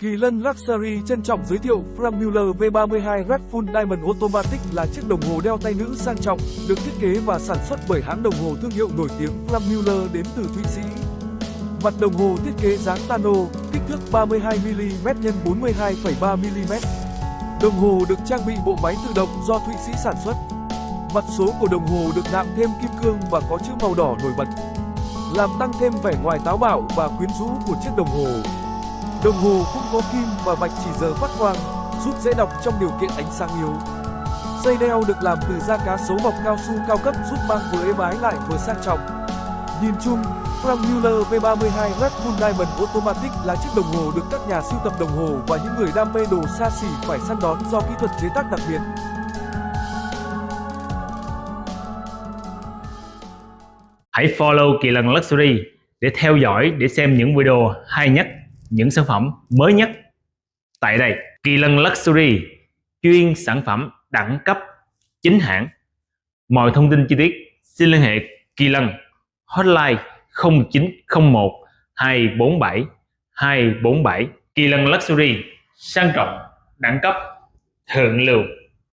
Kỳ Lân Luxury trân trọng giới thiệu Frank Mueller V32 Red Full Diamond Automatic là chiếc đồng hồ đeo tay nữ sang trọng, được thiết kế và sản xuất bởi hãng đồng hồ thương hiệu nổi tiếng Frank Mueller đến từ Thụy Sĩ. Mặt đồng hồ thiết kế dáng Tano, kích thước 32mm x 42,3mm. Đồng hồ được trang bị bộ máy tự động do Thụy Sĩ sản xuất. Mặt số của đồng hồ được nạm thêm kim cương và có chữ màu đỏ nổi bật, làm tăng thêm vẻ ngoài táo bạo và quyến rũ của chiếc đồng hồ. Đồng hồ cũng có kim và vạch chỉ giờ phát quang, giúp dễ đọc trong điều kiện ánh sáng yếu. Dây đeo được làm từ da cá sấu mọc cao su cao cấp giúp mang vừa êm ái lại vừa sang trọng. Nhìn chung, Frank Mueller V32 Red Bull Diamond Automatic là chiếc đồng hồ được các nhà sưu tập đồng hồ và những người đam mê đồ xa xỉ phải săn đón do kỹ thuật chế tác đặc biệt. Hãy follow Kỳ lần Luxury để theo dõi để xem những video hay nhất, những sản phẩm mới nhất. Tại đây, Kỳ Lân Luxury chuyên sản phẩm đẳng cấp chính hãng. Mọi thông tin chi tiết xin liên hệ Kỳ Lân hotline 0901 247 247 Kỳ Lân Luxury sang trọng, đẳng cấp, thượng lưu